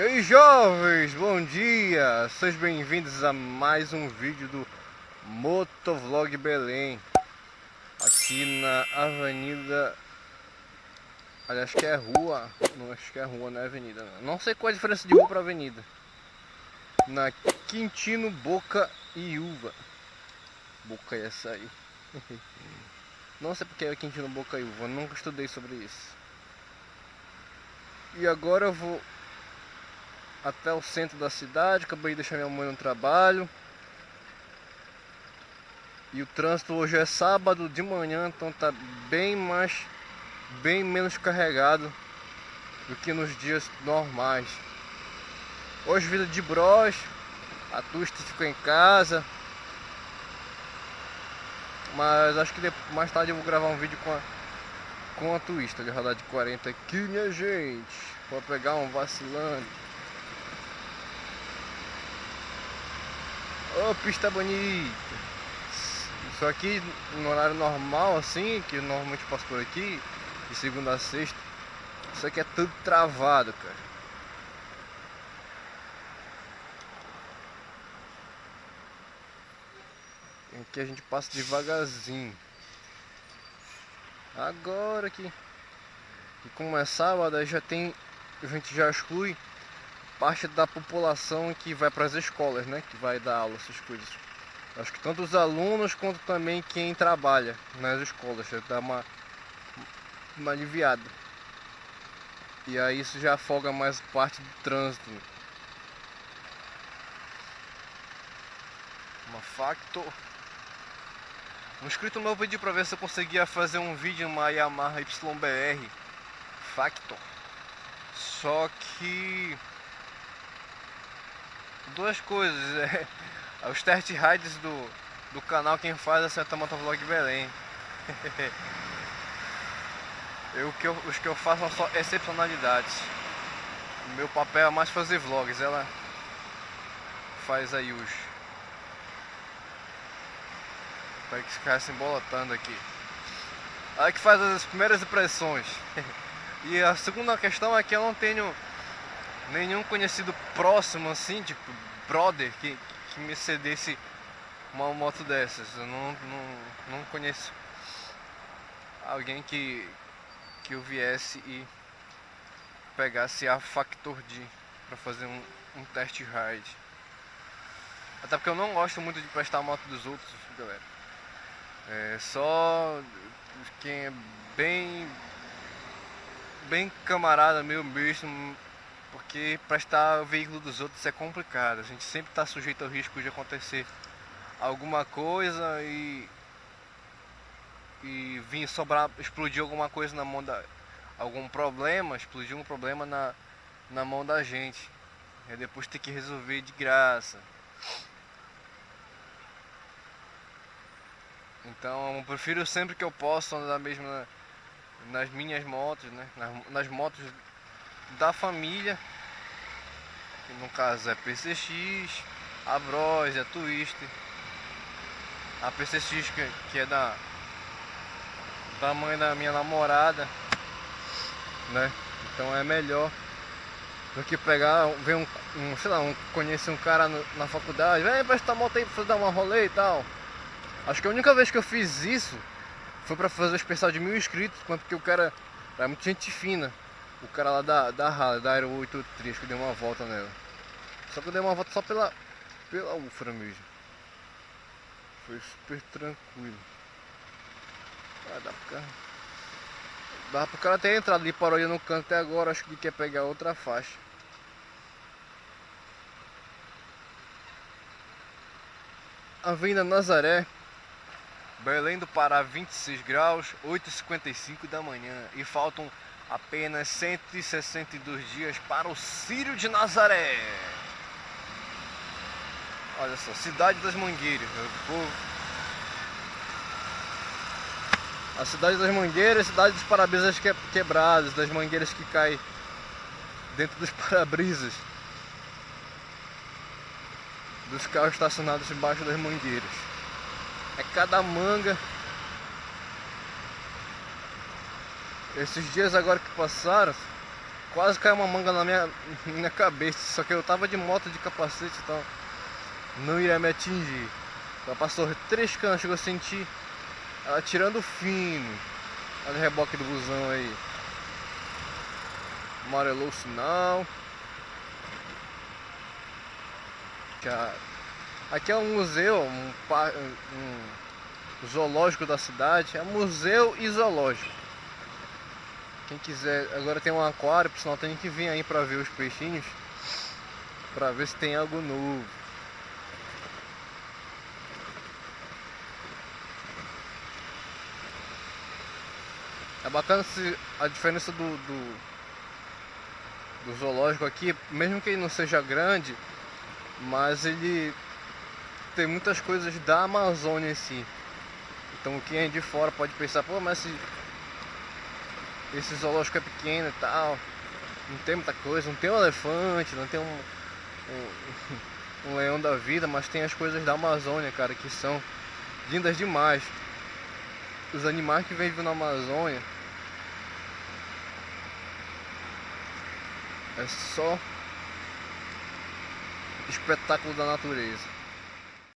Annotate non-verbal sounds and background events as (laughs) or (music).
aí jovens, bom dia! Sejam bem-vindos a mais um vídeo do Motovlog Belém. Aqui na avenida... Aliás, que é rua, não acho que é rua, não é avenida não. não sei qual é a diferença de rua para avenida. Na Quintino Boca e Uva. Boca é essa aí. (laughs) Não sei porque é Quintino Boca e Uva, nunca estudei sobre isso. E agora eu vou até o centro da cidade, acabei de deixar minha mãe no trabalho. E o trânsito hoje é sábado de manhã, então tá bem mais, bem menos carregado do que nos dias normais. Hoje vida de bros, a Twist ficou em casa. Mas acho que mais tarde eu vou gravar um vídeo com a, com a Twist, de rodar de 40 aqui, minha gente. Vou pegar um vacilante. Ô, oh, pista bonita. Isso aqui no horário normal, assim, que normalmente passo por aqui, de segunda a sexta, isso aqui é tudo travado, cara. Aqui a gente passa devagarzinho. Agora que, que como é sábado, já tem, a gente já exclui parte da população que vai para as escolas, né? Que vai dar aula, essas coisas. Acho que tanto os alunos quanto também quem trabalha nas escolas, já dá uma, uma aliviada. E aí isso já afoga mais parte do trânsito. Uma facto. Um inscrito meu pediu para ver se eu conseguia fazer um vídeo uma Yamaha YBR Factor. Só que duas coisas. É, (laughs) os test rides do, do canal quem faz é Santa Motovlog Belém. (laughs) eu, que eu, os que eu faço são só excepcionalidades. O meu papel é mais fazer vlogs, ela faz aí os. Para que ficar se embolotando aqui. Ela que faz as primeiras impressões. (laughs) e a segunda questão é que eu não tenho nenhum conhecido próximo assim, tipo brother, que, que me cedesse uma moto dessas. Eu não, não, não conheço alguém que, que eu viesse e pegasse a Factor D para fazer um, um test ride. Até porque eu não gosto muito de prestar a moto dos outros, galera. É só quem é bem bem camarada meu mesmo porque prestar o veículo dos outros é complicado. A gente sempre está sujeito ao risco de acontecer alguma coisa e e vir sobrar, explodir alguma coisa na mão da algum problema, explodir um problema na na mão da gente. E depois ter que resolver de graça. Então eu prefiro sempre que eu possa andar mesmo na, nas minhas motos, né? Nas, nas motos da família, que no caso é PCX, a Bros, a Twister, a PCX que, que é da, da mãe da minha namorada, né? Então é melhor do que pegar, ver um, um sei lá, um, conhecer um cara no, na faculdade, vem prestar moto aí pra dar uma rolê e tal. Acho que a única vez que eu fiz isso foi pra fazer o especial de mil inscritos, quanto que o cara é muito gente fina. O cara lá da, da Harley, da Aero 83, que eu dei uma volta nela. Só que eu dei uma volta só pela, pela Ufra mesmo. Foi super tranquilo. Ah, dá cara. Dá pro cara ter entrado ali, parou ali no canto até agora, acho que ele quer pegar outra faixa. Avenida Nazaré, Belém do Pará 26 graus, 8h55 da manhã e faltam apenas 162 dias para o Círio de Nazaré. Olha só, cidade das Mangueiras. A cidade das Mangueiras, cidade dos para-brisas quebrados, das mangueiras que caem dentro dos (laughs) para-brisas. Dos carros estacionados embaixo das mangueiras. É cada manga Esses dias agora que passaram, Quase caiu uma manga na minha, (laughs) minha cabeça, só que eu tava de moto de capacete, então não iria me atingir. Ela passou três canos, chegou a sentir ela tirando fino. Olha o reboque do busão aí. Amarelou o sinal. Aqui é um museu, um, um zoológico da cidade. É museu e zoológico. Quem quiser, agora tem um aquário, por sinal tem que vir aí pra ver os peixinhos. Pra ver se tem algo novo. É bacana se a diferença do, do, do zoológico aqui, mesmo que ele não seja grande, mas ele tem muitas coisas da Amazônia em si. Então quem é de fora pode pensar, pô, mas esse, esse zoológico é pequeno e tal, não tem muita coisa, não tem um elefante, não tem um, um, (laughs) um leão da vida, mas tem as coisas da Amazônia, cara, que são lindas demais. Os animais que vivem na Amazônia é só espetáculo da natureza.